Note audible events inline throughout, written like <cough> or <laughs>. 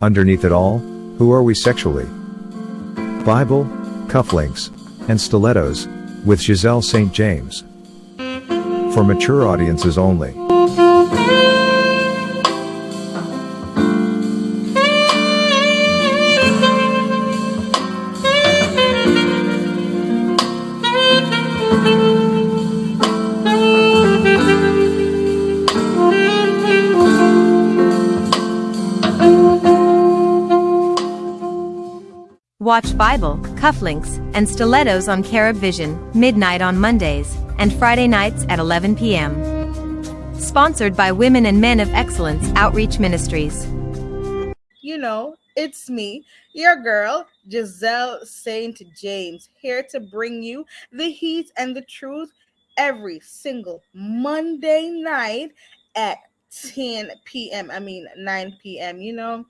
Underneath it all, who are we sexually? Bible, cufflinks, and stilettos, with Giselle St. James. For mature audiences only. Watch Bible, cufflinks, and stilettos on Carib Vision, midnight on Mondays, and Friday nights at 11 p.m. Sponsored by Women and Men of Excellence Outreach Ministries. You know, it's me, your girl, Giselle St. James, here to bring you the heat and the truth every single Monday night at 10 p.m. I mean, 9 p.m. You know,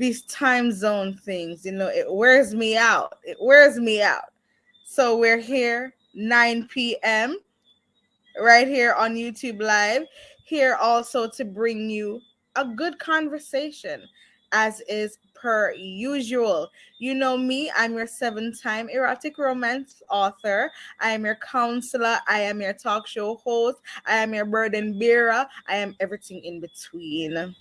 these time zone things, you know, it wears me out. It wears me out. So we're here 9 p.m. right here on YouTube Live, here also to bring you a good conversation as is per usual. You know me, I'm your seven time erotic romance author. I am your counselor. I am your talk show host. I am your burden bearer. I am everything in between.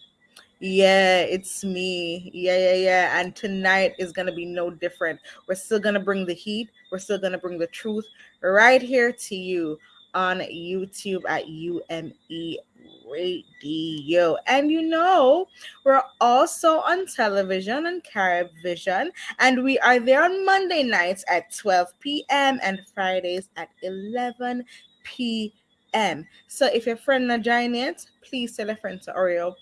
Yeah, it's me. Yeah, yeah, yeah. And tonight is going to be no different. We're still going to bring the heat. We're still going to bring the truth right here to you on YouTube at UME Radio. And you know, we're also on television on Carib Vision, and we are there on Monday nights at 12 p.m. and Fridays at 11 p.m. So if your friend not join it, please tell a friend to up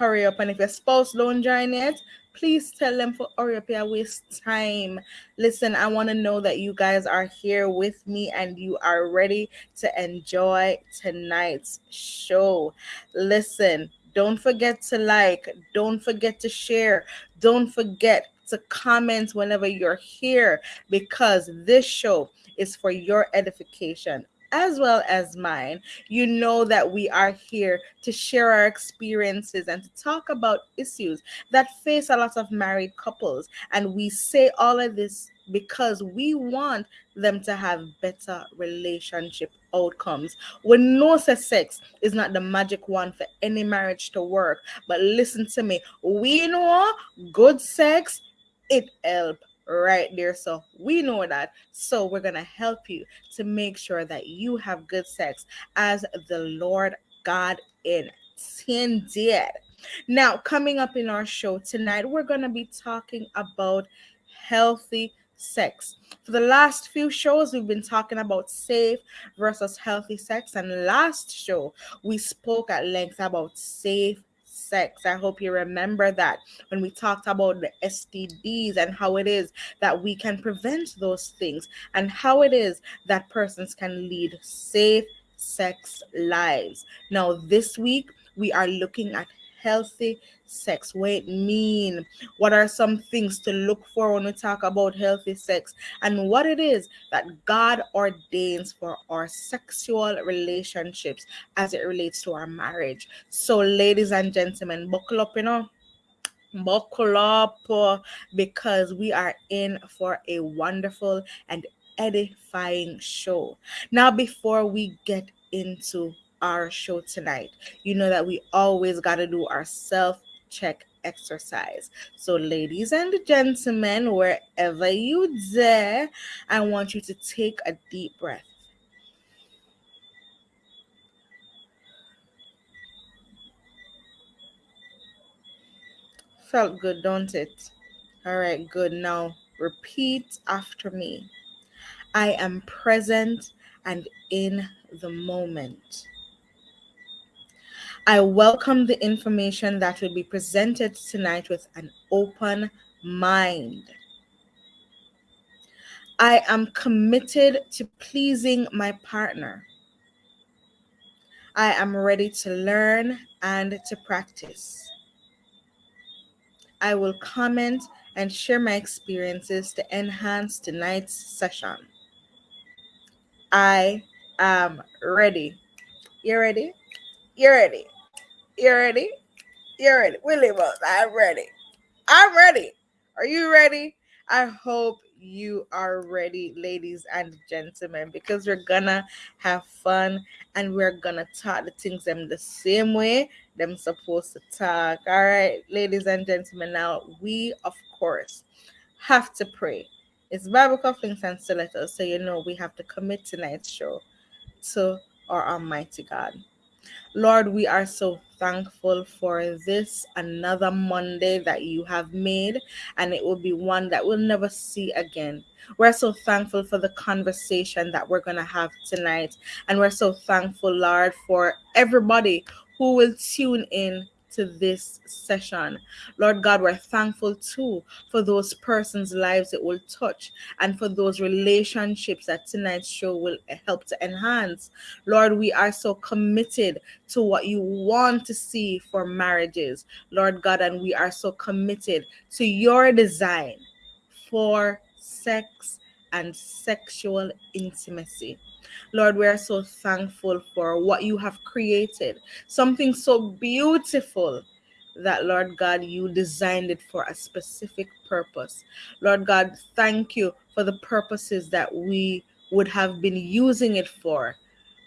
hurry up. And if your spouse don't join it, please tell them for hurry up here waste time listen i want to know that you guys are here with me and you are ready to enjoy tonight's show listen don't forget to like don't forget to share don't forget to comment whenever you're here because this show is for your edification as well as mine, you know that we are here to share our experiences and to talk about issues that face a lot of married couples. And we say all of this because we want them to have better relationship outcomes. We know sex is not the magic one for any marriage to work, but listen to me, we know good sex it helps right there. So we know that. So we're going to help you to make sure that you have good sex as the Lord God intended. Now, coming up in our show tonight, we're going to be talking about healthy sex. For the last few shows, we've been talking about safe versus healthy sex. And last show, we spoke at length about safe sex. I hope you remember that when we talked about the STDs and how it is that we can prevent those things and how it is that persons can lead safe sex lives. Now, this week, we are looking at healthy sex. What it mean? What are some things to look for when we talk about healthy sex? And what it is that god ordains for our sexual relationships as it relates to our marriage. So ladies and gentlemen buckle up you know. Buckle up uh, because we are in for a wonderful and edifying show. Now before we get into our show tonight. You know that we always got to do our self check exercise. So, ladies and gentlemen, wherever you there, I want you to take a deep breath. Felt good, don't it? All right, good. Now repeat after me. I am present and in the moment. I welcome the information that will be presented tonight with an open mind. I am committed to pleasing my partner. I am ready to learn and to practice. I will comment and share my experiences to enhance tonight's session. I am ready. You ready? You ready? You ready? You're ready. Willie Bones, I'm ready. I'm ready. Are you ready? I hope you are ready, ladies and gentlemen, because we're gonna have fun and we're gonna talk the things them the same way them supposed to talk. All right, ladies and gentlemen. Now we of course have to pray. It's Bible cufflinks and stilettos, so you know we have to commit tonight's show to our Almighty God. Lord, we are so thankful for this another Monday that you have made, and it will be one that we'll never see again. We're so thankful for the conversation that we're going to have tonight, and we're so thankful, Lord, for everybody who will tune in to this session. Lord God, we're thankful too for those persons' lives it will touch and for those relationships that tonight's show will help to enhance. Lord, we are so committed to what you want to see for marriages, Lord God, and we are so committed to your design for sex and sexual intimacy. Lord, we are so thankful for what you have created, something so beautiful that, Lord God, you designed it for a specific purpose. Lord God, thank you for the purposes that we would have been using it for.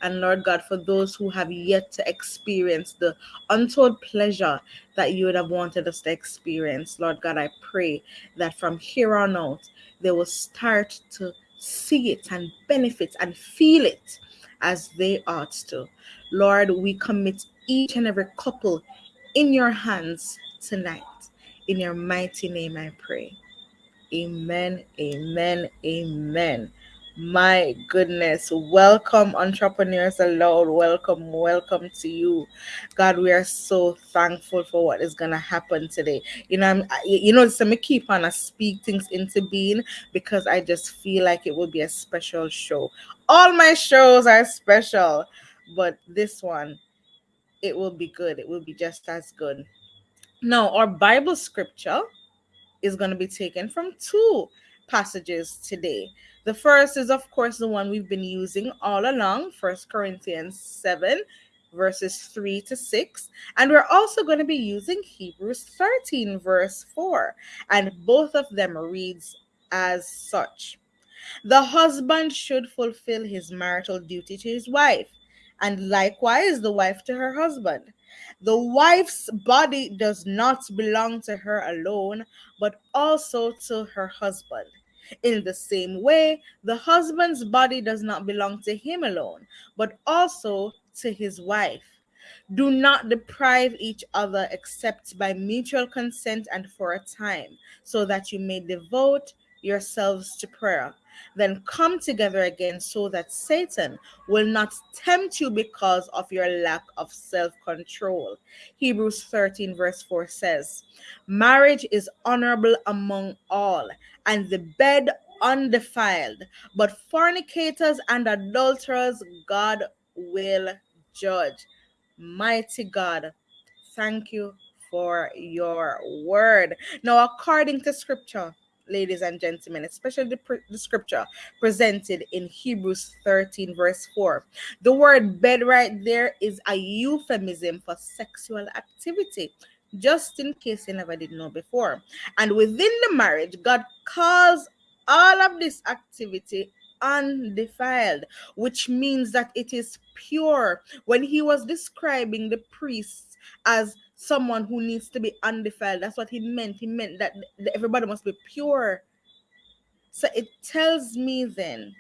And Lord God, for those who have yet to experience the untold pleasure that you would have wanted us to experience, Lord God, I pray that from here on out, they will start to see it and benefit and feel it as they ought to. Lord, we commit each and every couple in your hands tonight. In your mighty name, I pray. Amen, amen, amen. My goodness. Welcome, entrepreneurs aloud. Welcome, welcome to you. God, we are so thankful for what is going to happen today. You know, I'm, you know, so me keep on, I speak things into being because I just feel like it will be a special show. All my shows are special, but this one, it will be good. It will be just as good. Now, our Bible scripture is going to be taken from two passages today. The first is, of course, the one we've been using all along, First Corinthians 7, verses 3 to 6. And we're also going to be using Hebrews 13, verse 4. And both of them reads as such The husband should fulfill his marital duty to his wife, and likewise the wife to her husband. The wife's body does not belong to her alone, but also to her husband. In the same way, the husband's body does not belong to him alone, but also to his wife. Do not deprive each other except by mutual consent and for a time, so that you may devote yourselves to prayer. Then come together again so that Satan will not tempt you because of your lack of self control. Hebrews 13, verse 4 says, Marriage is honorable among all, and the bed undefiled, but fornicators and adulterers God will judge. Mighty God, thank you for your word. Now, according to scripture, ladies and gentlemen, especially the, the, scripture presented in Hebrews 13, verse 4. The word bed right there is a euphemism for sexual activity, just in case you never did know before. And within the marriage, God calls all of this activity undefiled, which means that it is pure. When he was describing the priests as someone who needs to be undefiled. That's what he meant. He meant that everybody must be pure. So it tells me then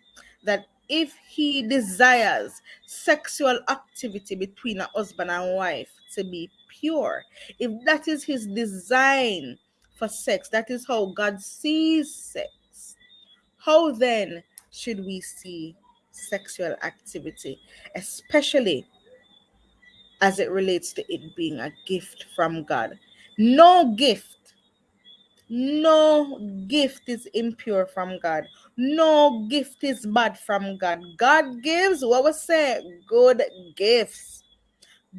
that if he desires sexual activity between a husband and wife to be pure, if that is his design for sex, that is how God sees sex, how then should we see sexual activity, especially as it relates to it being a gift from God. No gift, no gift is impure from God. No gift is bad from God. God gives what we say good gifts.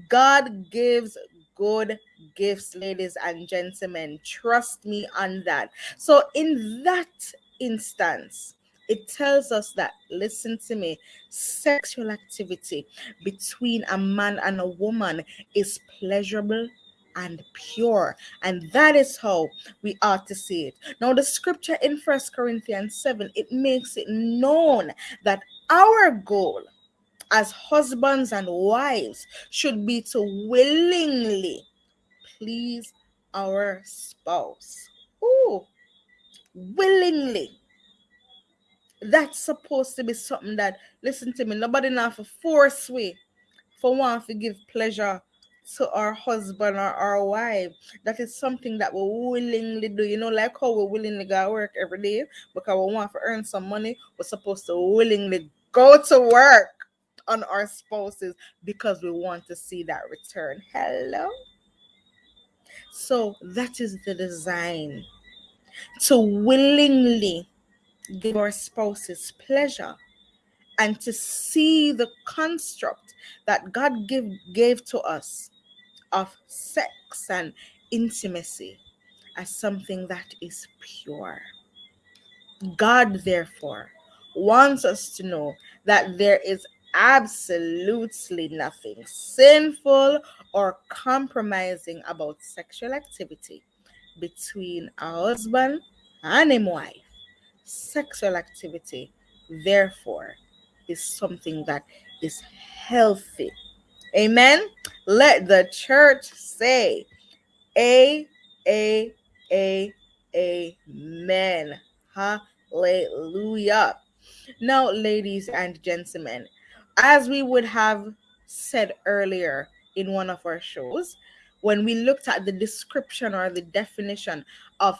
God gives good gifts, ladies and gentlemen. Trust me on that. So, in that instance, it tells us that, listen to me, sexual activity between a man and a woman is pleasurable and pure. And that is how we ought to see it. Now, the scripture in First Corinthians 7, it makes it known that our goal as husbands and wives should be to willingly please our spouse. Ooh, willingly. That's supposed to be something that, listen to me, nobody now for force we for one to give pleasure to our husband or our wife. That is something that we willingly do. You know, like how we willingly go work every day because we want to earn some money. We're supposed to willingly go to work on our spouses because we want to see that return. Hello. So that is the design to willingly give our spouses pleasure and to see the construct that God give, gave to us of sex and intimacy as something that is pure. God, therefore, wants us to know that there is absolutely nothing sinful or compromising about sexual activity between a husband and a wife. Sexual activity, therefore, is something that is healthy. Amen. Let the church say, A, A, A, Amen. Hallelujah. Now, ladies and gentlemen, as we would have said earlier in one of our shows, when we looked at the description or the definition of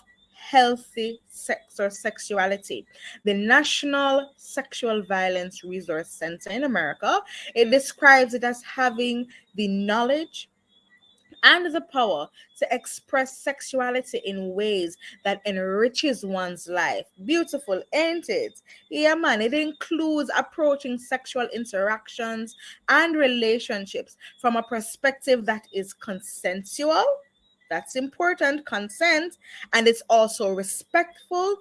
healthy sex or sexuality. The National Sexual Violence Resource Center in America, it describes it as having the knowledge, and the power to express sexuality in ways that enriches one's life. Beautiful, ain't it? Yeah, man, it includes approaching sexual interactions and relationships from a perspective that is consensual. That's important, consent, and it's also respectful.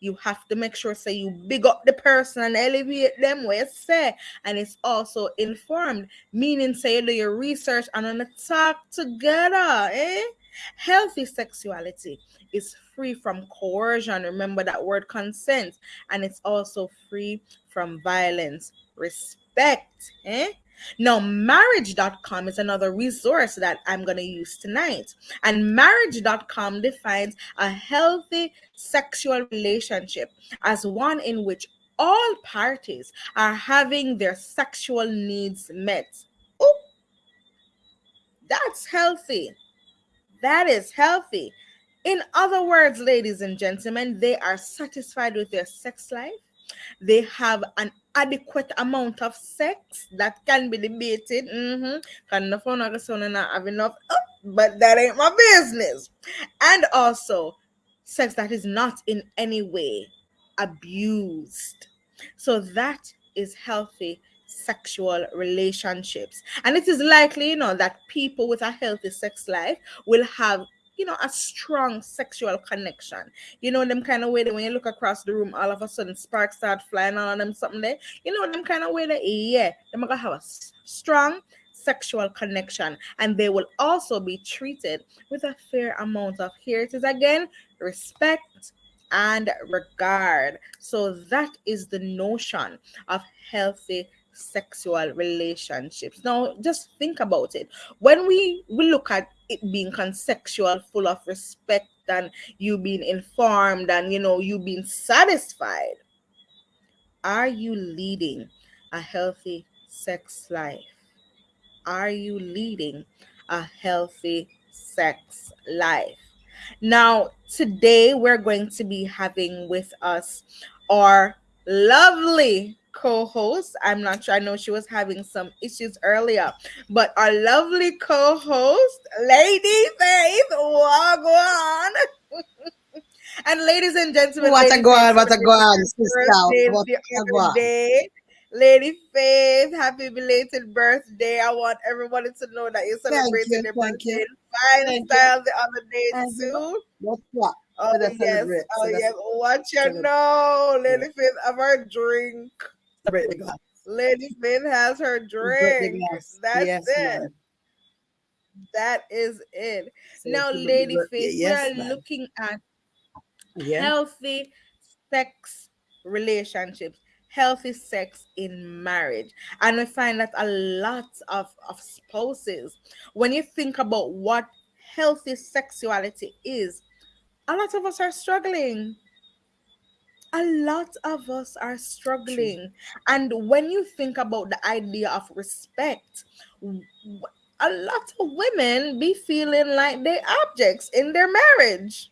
You have to make sure say you big up the person and elevate them where you say. And it's also informed meaning say you do your research and on talk together eh? Healthy sexuality is free from coercion. Remember that word consent. And it's also free from violence. Respect eh now, marriage.com is another resource that I'm going to use tonight. And marriage.com defines a healthy sexual relationship as one in which all parties are having their sexual needs met. Ooh, that's healthy. That is healthy. In other words, ladies and gentlemen, they are satisfied with their sex life they have an adequate amount of sex that can be debated. Mm-hmm. Can the phone not have enough, oh, but that ain't my business. And also, sex that is not in any way abused. So that is healthy sexual relationships. And it is likely, you know, that people with a healthy sex life will have you know, a strong sexual connection. You know, them kind of way that when you look across the room, all of a sudden sparks start flying on them something there. You know, them kind of way that, yeah, they're gonna have a strong sexual connection and they will also be treated with a fair amount of here it is again respect and regard so that is the notion of healthy sexual relationships. Now, just think about it. When we, we look at it being consensual, full of respect, and you being informed, and you know, you being satisfied, are you leading a healthy sex life? Are you leading a healthy sex life? Now, today we're going to be having with us our lovely co-host. I'm not sure. I know she was having some issues earlier, but our lovely co-host, Lady Faith, on. <laughs> and ladies and gentlemen, what a go on, what a go on, sister. Lady Faith, happy belated birthday. I want everybody to know that you're celebrating you, your birthday. Fine style the other day thank too. What's what? Oh, yes. Oh, yes. What you know, Lady Faith, have her drink glass. Lady Faith has her drink. That's yes, it. That is it. So now, Lady look- Faith, yes, we are looking at Yeah. healthy sex relationships healthy sex in marriage and we find that a lot of, of spouses when you think about what healthy sexuality is a lot of us are struggling a lot of us are struggling. And when you think about the idea of respect a lot of women be feeling like they objects in their marriage.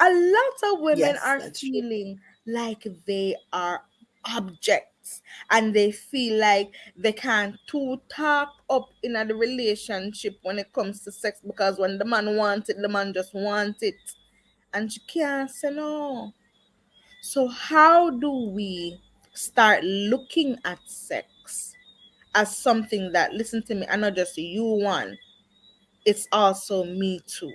A lot of women Yes, are that's true. feeling like they are objects and they feel like they can't to talk up in a relationship when it comes to sex because when the man wants it the man just wants it and she can't say no so how do we start looking at sex as something that listen to me i not just you one it's also me too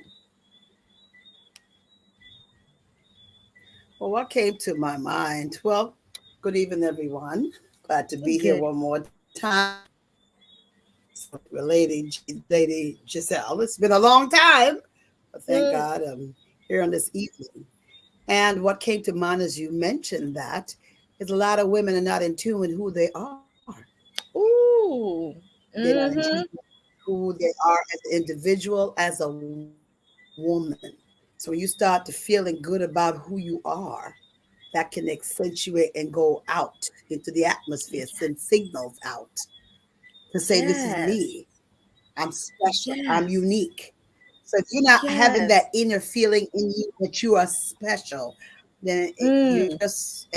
Well, what came to my mind? Well, good evening, everyone. Glad to be here one more time. With Lady, Lady Giselle. It's been a long time, but thank Mm. God I'm here on this evening. And what came to mind as you mentioned that is a lot of women are not in tune with who they are. Ooh. They're not in mm-hmm. tune with who they are as an individual, as a woman. So when you start to feeling good about who you are, that can accentuate and go out into the atmosphere, send signals out to say, This is me. I'm special. I'm unique. So if you're not having that inner feeling in you that you are special, then it- Mm. you're just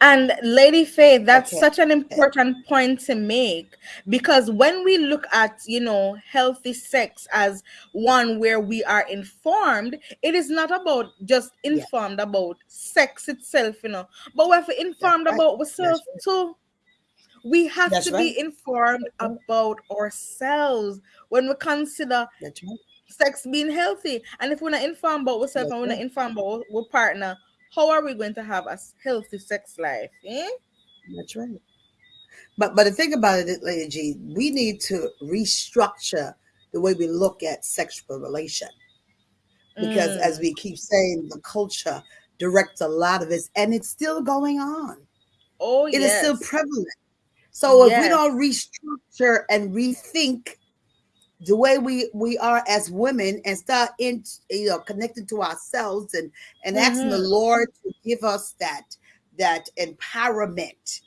And Lady Faith, that's Okay. such an important point to make because when we look at, you know, healthy sex as one where we are informed, it is not about just Yeah. informed about sex itself, you know, but we're informed right. about ourselves too. We have That's to right. be informed about ourselves when we consider right. sex being healthy. And if we're not informed about ourselves That's and we're not informed about our partner, how are we going to have a healthy sex life? Eh? That's right. But but the thing about it, Lady G, we need to restructure the way we look at sexual relation. Because as Mm. we keep saying, the culture directs a lot of it, and it's still going on. oh It is yes. still prevalent. So if we don't restructure and rethink the way we we are as women and start in you know connecting to ourselves and and asking the Mhm. Lord to give us that that empowerment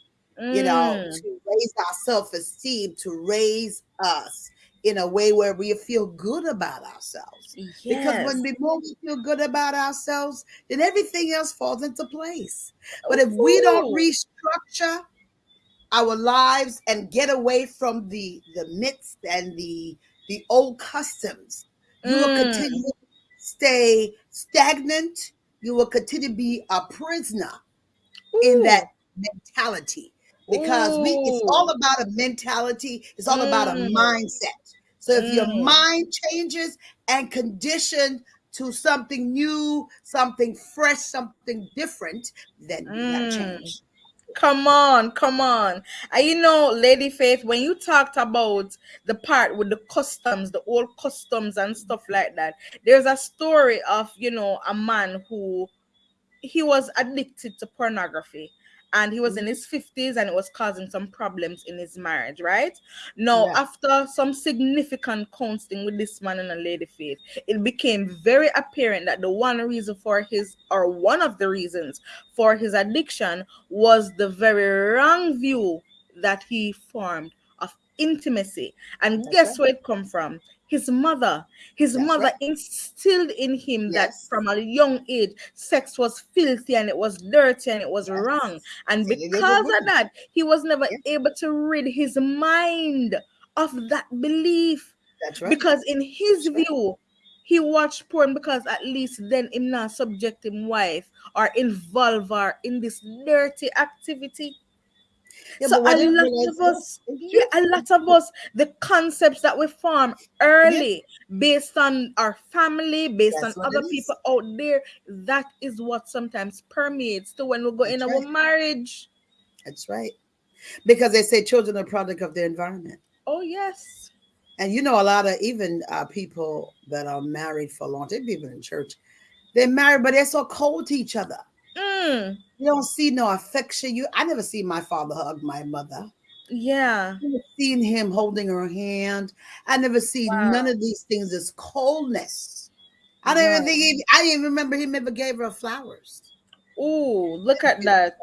you know, Mm. to raise our self esteem, to raise us in a way where we feel good about ourselves. Because when Yes. the more we feel good about ourselves, then everything else falls into place. But if we don't restructure our lives and get away from the the myths and the the old customs, you will Mm. continue to stay stagnant. You will continue to be a prisoner in that mentality because we it's all about a mentality it's all about a Mm. mindset so if your Mm. mind changes and conditioned to something new something fresh something different then you have Mm. Come on, come on. And you know, Lady Faith, when you talked about the part with the customs, the old customs and stuff like that, there's a story of, you know, a man who he was addicted to pornography and he was in his 50s and it was causing some problems in his marriage, right? Now, Yeah. after some significant counseling with this man and a lady faith, it became very apparent that the one reason for his, or one of the reasons for his addiction, was the very wrong view that he formed of intimacy. And That's guess right. where it come from? His mother. His That's mother right. instilled in him that from a young age, sex was filthy and it was dirty and it was Yes. wrong. And And it is a because of that, he was never Yeah. able to rid his mind of that belief. that's right Because in his That's right. view, he watched porn because at least then him not subject him wife or involve her in this dirty activity. Yeah, so a lot of us, yeah, a lot of us, the concepts that we form early based on our family, based That's on other people out there, that is what sometimes permeates to when we go in That's our marriage. That's right. because they say children are product of their environment. Oh yes. And you know, a lot of even uh, people that are married for a long time, even in church, they're married, but they're so cold to each other. Mm, You don't see no affection. You, I never seen my father hug my mother. yeah. I never seen him holding her hand. I never seen Wow. none of these things as coldness. I don't even think he, I didn't even remember him ever gave her flowers. Ooh, look at that.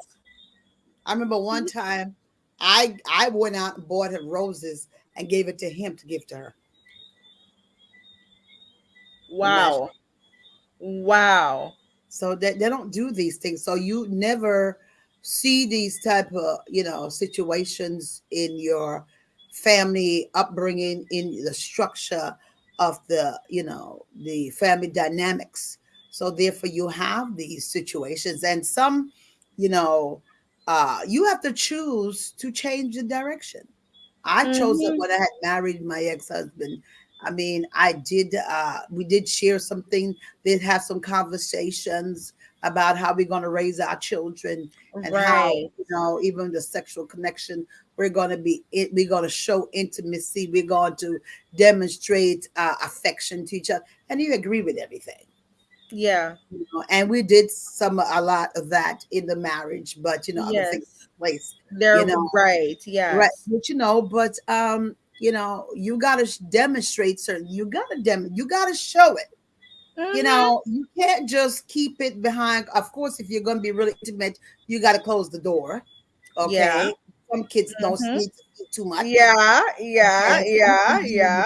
I remember one Mm-hmm. time I I went out and bought her roses and gave it to him to give to her. Wow. Wow. So that they don't do these things. So you never see these type of you know situations in your family upbringing in the structure of the you know the family dynamics. So therefore you have these situations and some you know uh you have to choose to change the direction. I chose it Mhm. when I had married my ex-husband. I mean, I did uh we did share something, did have some conversations about how we're going to raise our children and how you know even the sexual connection we're going to be it we're going to show intimacy we're going to demonstrate uh, affection to each other and you agree with everything Yeah. you know and we did some a lot of that in the marriage but you know other things Yes. place They're know, right. Yeah. right but you know but um you know you got to demonstrate certain you got to dem you got to show it you Mhm. know you can't just keep it behind of course if you're going to be really intimate you got to close the door okay Yeah. some kids don't Mhm. need to eat too much Yeah. Yeah. Yeah. Yeah.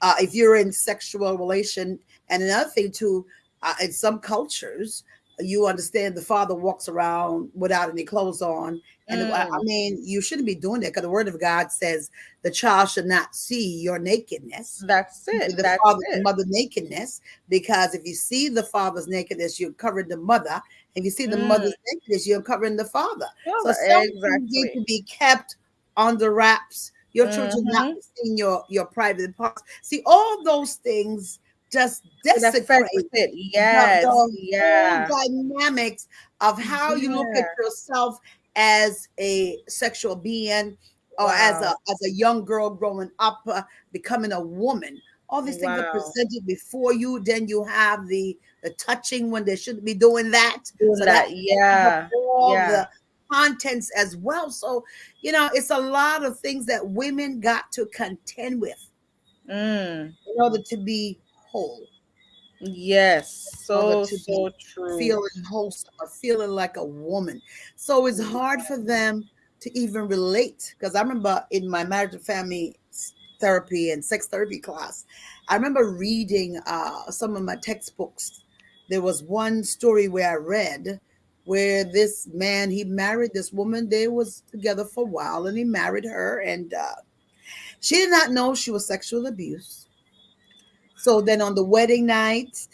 uh, if you're in sexual relation and another thing too uh, in some cultures you understand the father walks around without any clothes on and I- I Mm. mean you shouldn't be doing that because the word of god says the child should not see your nakedness That's it. the That's father it. mother nakedness because if you see the father's nakedness you're covering the mother if you see the Mm. mother's nakedness you're covering the father so Well, things need exactly. to be kept under wraps your children not Mhm. seeing your your private parts see all those things just desecrate the, Yes. the Yeah. dynamics of how you look at yourself as a sexual being or as a as a young girl growing up uh, becoming a woman all these things are presented before you then you have the the touching when they shouldn't be doing that Doing so that. that Yeah. all Yeah. the contents as well so you know it's a lot of things that women got to contend with Mm. in order to be whole Yes. So so true. feeling wholesome or feeling like a woman. So it's hard for them to even relate. Because I remember in my marriage and family therapy and sex therapy class, I remember reading uh, some of my textbooks. There was one story where I read where this man he married this woman. They was together for a while, and he married her, and uh, she did not know she was sexual abuse. So then on the wedding night,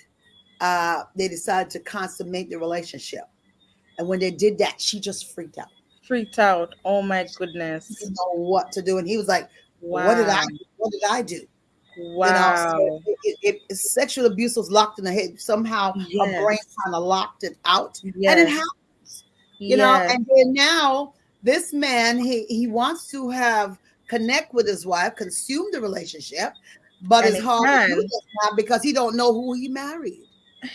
uh, they decided to consummate the relationship. And when they did that, she just freaked out. Freaked out. Oh my She goodness. didn't know what to do. And he was like, What did I do? What did I do? You know, Wow. so it, it, it- sexual abuse was locked in the head. Somehow her brain kind of locked it out. And it happens, you know. And then now this man, he, he wants to have connect with his wife, consume the relationship, but And it's it hard can. because he don't know who he married.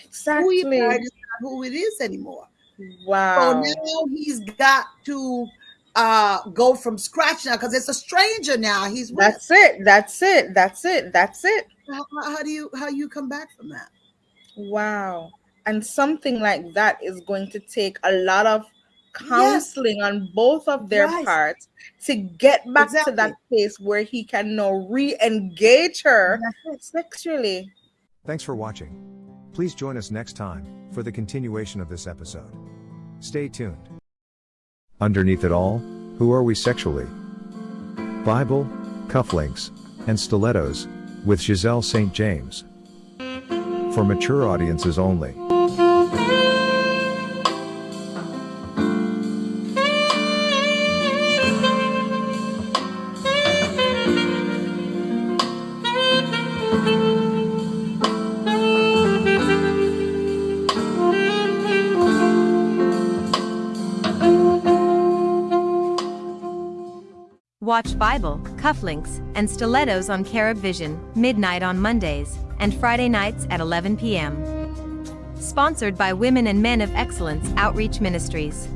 Exactly. Who he married is not who it is anymore. Wow. So now he's got to uh go from scratch now because it's a stranger now he's with. That's it. That's it. That's it. That's it. How, how do you how you come back from that? Wow. And something like that is going to take a lot of Yes, counseling on both of their right, parts to get back to that place where he can now re-engage her That's sexually. Thanks for watching. Please join us next time for the continuation of this episode. Stay tuned. Underneath it all, who are we sexually? Bible, cufflinks, and stilettos, with Giselle St. James. For mature audiences only. Watch Bible, cufflinks, and stilettos on Carib Vision, midnight on Mondays, and Friday nights at 11 p.m. Sponsored by Women and Men of Excellence Outreach Ministries.